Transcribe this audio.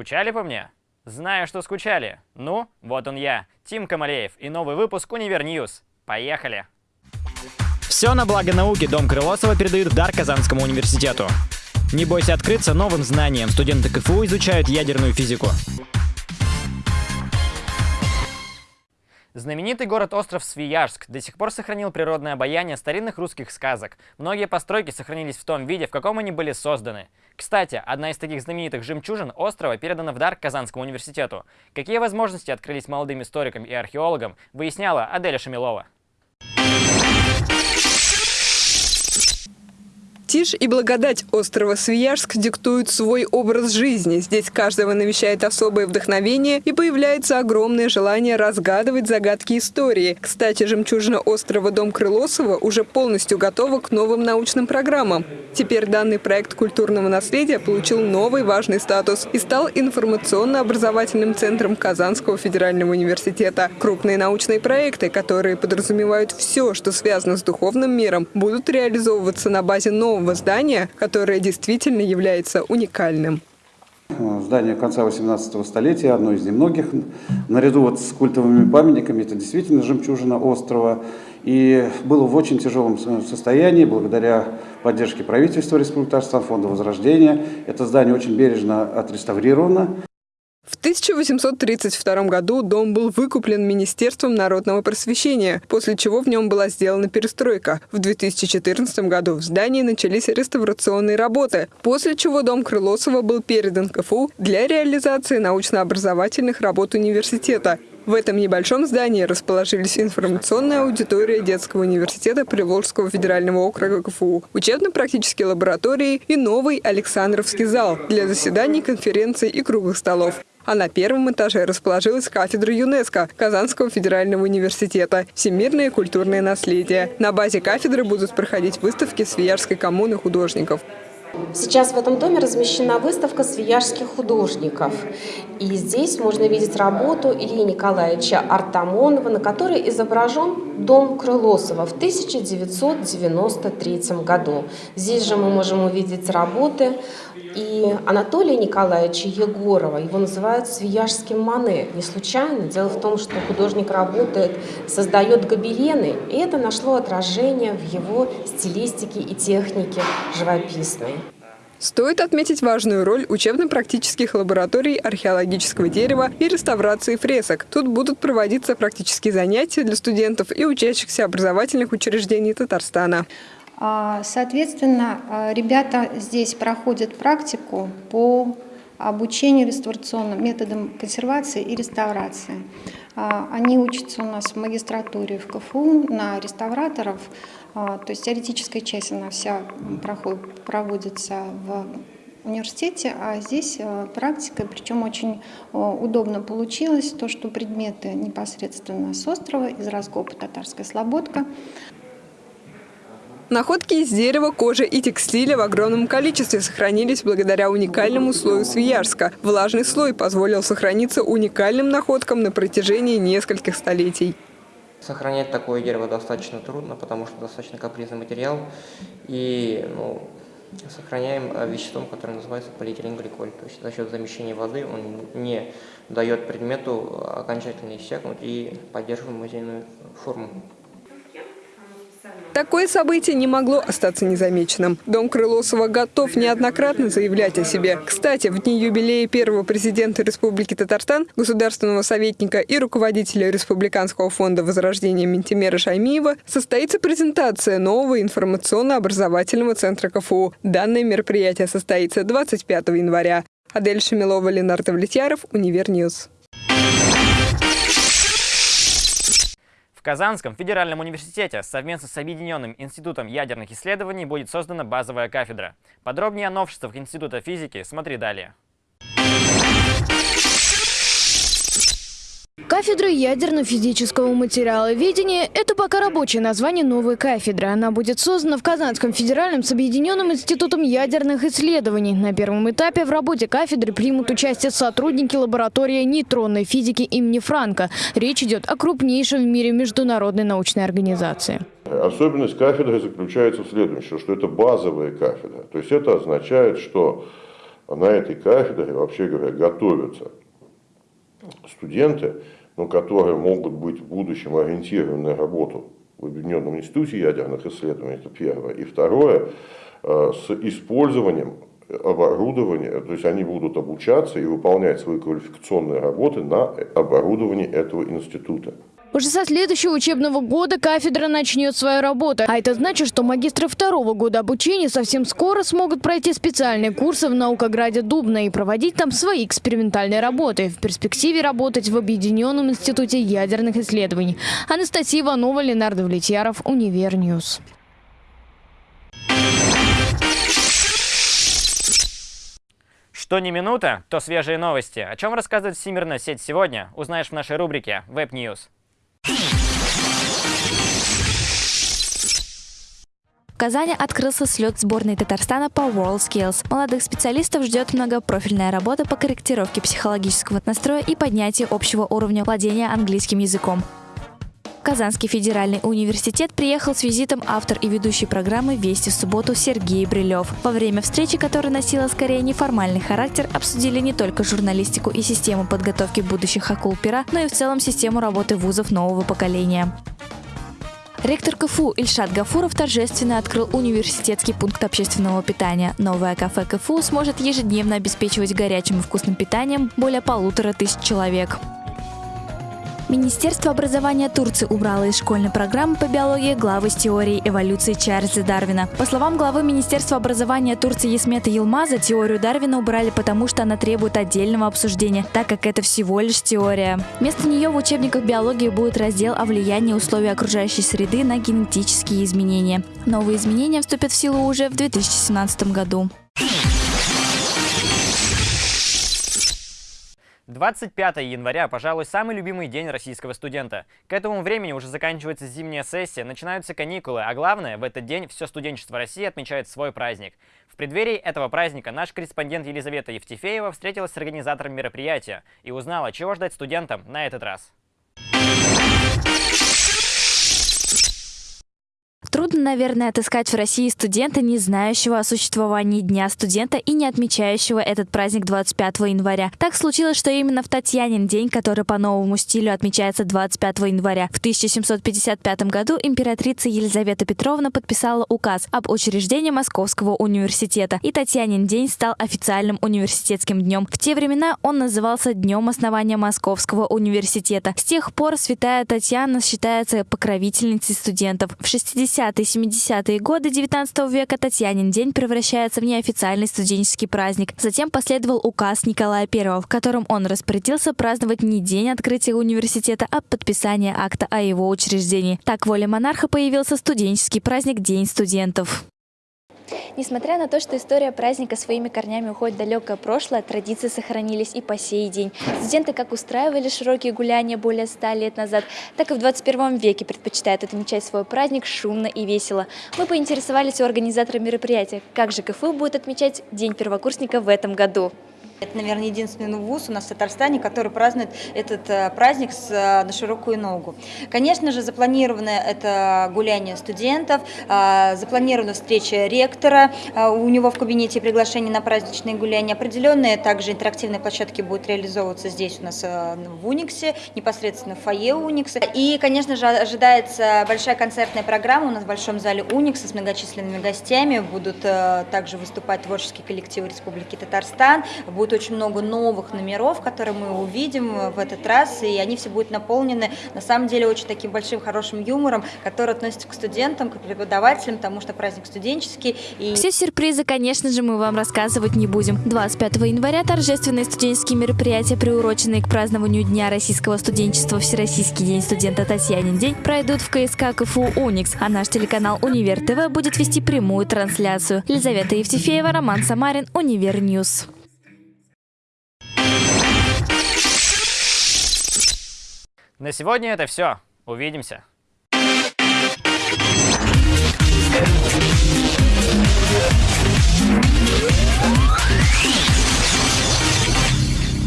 Скучали по мне? Знаю, что скучали. Ну, вот он я, Тим Камалеев и новый выпуск «Univer News». Поехали! Все на благо науки Дом Крылосова передают в дар Казанскому университету. Не бойся открыться новым знаниям. Студенты КФУ изучают ядерную физику. Знаменитый город-остров Свияжск до сих пор сохранил природное обаяние старинных русских сказок. Многие постройки сохранились в том виде, в каком они были созданы. Кстати, одна из таких знаменитых жемчужин острова передана в дар Казанскому университету. Какие возможности открылись молодым историкам и археологам, выясняла Аделя Шамилова. Тишь и благодать острова Свияжск диктуют свой образ жизни. Здесь каждого навещает особое вдохновение и появляется огромное желание разгадывать загадки истории. Кстати, жемчужина острова Дом Крылосова уже полностью готова к новым научным программам. Теперь данный проект культурного наследия получил новый важный статус и стал информационно-образовательным центром Казанского федерального университета. Крупные научные проекты, которые подразумевают все, что связано с духовным миром, будут реализовываться на базе нового нового здания, которое действительно является уникальным. Здание конца 18 столетия, одно из немногих. Наряду вот с культовыми памятниками, это действительно жемчужина острова. И было в очень тяжелом состоянии, благодаря поддержке правительства Республики Татарстан, Фонда Возрождения. Это здание очень бережно отреставрировано. В 1832 году дом был выкуплен Министерством народного просвещения, после чего в нем была сделана перестройка. В 2014 году в здании начались реставрационные работы, после чего дом Крылосова был передан КФУ для реализации научно-образовательных работ университета. В этом небольшом здании расположились информационная аудитория детского университета Приволжского федерального округа КФУ, учебно-практические лаборатории и новый Александровский зал для заседаний, конференций и круглых столов. А на первом этаже расположилась кафедра ЮНЕСКО Казанского федерального университета «Всемирное культурное наследие». На базе кафедры будут проходить выставки Свиярской коммуны художников. Сейчас в этом доме размещена выставка свияжских художников. И здесь можно видеть работу Ильи Николаевича Артамонова, на которой изображен дом Крылосова в 1993 году. Здесь же мы можем увидеть работы и Анатолия Николаевича Егорова. Его называют свияжским Мане. Не случайно. Дело в том, что художник работает, создает гобелены, и это нашло отражение в его стилистике и технике живописной. Стоит отметить важную роль учебно-практических лабораторий археологического дерева и реставрации фресок. Тут будут проводиться практические занятия для студентов и учащихся образовательных учреждений Татарстана. А, соответственно, а, ребята здесь проходят практику по обучению реставрационным методам консервации и реставрации. А, они учатся у нас в магистратуре в КФУ на реставраторов, то есть теоретическая часть она вся проходит, проводится в университете, а здесь практика, причем очень удобно получилось, то, что предметы непосредственно с острова, из раскопа «Татарская слободка», Находки из дерева, кожи и текстиля в огромном количестве сохранились благодаря уникальному слою Свиярска. Влажный слой позволил сохраниться уникальным находкам на протяжении нескольких столетий. Сохранять такое дерево достаточно трудно, потому что достаточно капризный материал. И ну, сохраняем э, веществом, которое называется полиэтиленгликоль. То есть за счет замещения воды он не дает предмету окончательно иссякнуть и поддерживаем музейную форму. Такое событие не могло остаться незамеченным. Дом Крылосова готов неоднократно заявлять о себе. Кстати, в дни юбилея первого президента Республики Татарстан, государственного советника и руководителя Республиканского фонда возрождения Ментимера Шаймиева состоится презентация нового информационно-образовательного центра КФУ. Данное мероприятие состоится 25 января. Адель Шамилова, Ленар Давлетьяров, Универ News. В Казанском федеральном университете совместно с Объединенным институтом ядерных исследований будет создана базовая кафедра. Подробнее о новшествах Института физики смотри далее. Кафедра ядерно-физического материаловедения – это пока рабочее название новой кафедры. Она будет создана в Казанском федеральном с Объединенным институтом ядерных исследований. На первом этапе в работе кафедры примут участие сотрудники лаборатории нейтронной физики имени Франка. Речь идет о крупнейшей в мире международной научной организации. Особенность кафедры заключается в следующем, что это базовая кафедра. То есть это означает, что на этой кафедре, вообще говоря, готовятся студенты, но которые могут быть в будущем ориентированы на работу в Объединенном институте ядерных исследований, это первое. И второе, э, с использованием оборудования, то есть они будут обучаться и выполнять свои квалификационные работы на оборудовании этого института. Уже со следующего учебного года кафедра начнет свою работу. А это значит, что магистры второго года обучения совсем скоро смогут пройти специальные курсы в наукограде Дубна и проводить там свои экспериментальные работы. В перспективе работать в Объединенном институте ядерных исследований. Анастасия Иванова, Ленар Давлетьяров, Универ News. Что не минута, то свежие новости. О чем рассказывает Всемирная сеть сегодня, узнаешь в нашей рубрике Web News. В Казани открылся слет сборной Татарстана по WorldSkills. Молодых специалистов ждет многопрофильная работа по корректировке психологического настроя и поднятию общего уровня владения английским языком. Казанский федеральный университет приехал с визитом автор и ведущий программы «Вести в субботу» Сергей Брилев. Во время встречи, которая носила скорее неформальный характер, обсудили не только журналистику и систему подготовки будущих акул пера, но и в целом систему работы вузов нового поколения. Ректор КФУ Ильшат Гафуров торжественно открыл университетский пункт общественного питания. Новое кафе КФУ сможет ежедневно обеспечивать горячим и вкусным питанием более полутора тысяч человек. Министерство образования Турции убрало из школьной программы по биологии главы с теорией эволюции Чарльза Дарвина. По словам главы Министерства образования Турции Есмета Елмаза, теорию Дарвина убрали потому, что она требует отдельного обсуждения, так как это всего лишь теория. Вместо нее в учебниках биологии будет раздел о влиянии условий окружающей среды на генетические изменения. Новые изменения вступят в силу уже в 2017 году. 25 января, пожалуй, самый любимый день российского студента. К этому времени уже заканчивается зимняя сессия, начинаются каникулы, а главное, в этот день все студенчество России отмечает свой праздник. В преддверии этого праздника наш корреспондент Елизавета Евтефеева встретилась с организатором мероприятия и узнала, чего ждать студентам на этот раз. Трудно, наверное, отыскать в России студента, не знающего о существовании Дня студента и не отмечающего этот праздник 25 января. Так случилось, что именно в Татьянин день, который по новому стилю отмечается 25 января, в 1755 году императрица Елизавета Петровна подписала указ об учреждении Московского университета, и Татьянин день стал официальным университетским днем. В те времена он назывался Днем основания Московского университета. С тех пор святая Татьяна считается покровительницей студентов. В 60 60-70-е годы 19 века Татьянин день превращается в неофициальный студенческий праздник. Затем последовал указ Николая I, в котором он распорядился праздновать не день открытия университета, а подписание акта о его учреждении. Так воля монарха появился студенческий праздник День студентов. Несмотря на то, что история праздника своими корнями уходит в далекое прошлое, традиции сохранились и по сей день. Студенты как устраивали широкие гуляния более ста лет назад, так и в 21 веке предпочитают отмечать свой праздник шумно и весело. Мы поинтересовались у организатора мероприятия, как же КФУ будет отмечать День первокурсника в этом году. Это, наверное, единственный вуз у нас в Татарстане, который празднует этот э, праздник с, э, на широкую ногу. Конечно же, запланировано это гуляние студентов, э, запланирована встреча ректора, у него в кабинете приглашение на праздничные гуляния. Определенные также интерактивные площадки будут реализовываться здесь у нас в Униксе, непосредственно в фойе Уникса. И, конечно же, ожидается большая концертная программа у нас в Большом зале Уникса с многочисленными гостями. Будут также выступать творческие коллективы Республики Татарстан, будут будет очень много новых номеров, которые мы увидим в этот раз, и они все будут наполнены, на самом деле, очень таким большим хорошим юмором, который относится к студентам, к преподавателям, потому что праздник студенческий. И... Все сюрпризы, конечно же, мы вам рассказывать не будем. 25 января торжественные студенческие мероприятия, приуроченные к празднованию Дня российского студенчества Всероссийский день студента Татьянин день, пройдут в КСК КФУ «Уникс», а наш телеканал «Универ ТВ» будет вести прямую трансляцию. Елизавета Евтефеева, Роман Самарин, Универ News. На сегодня это все. Увидимся. Yeah.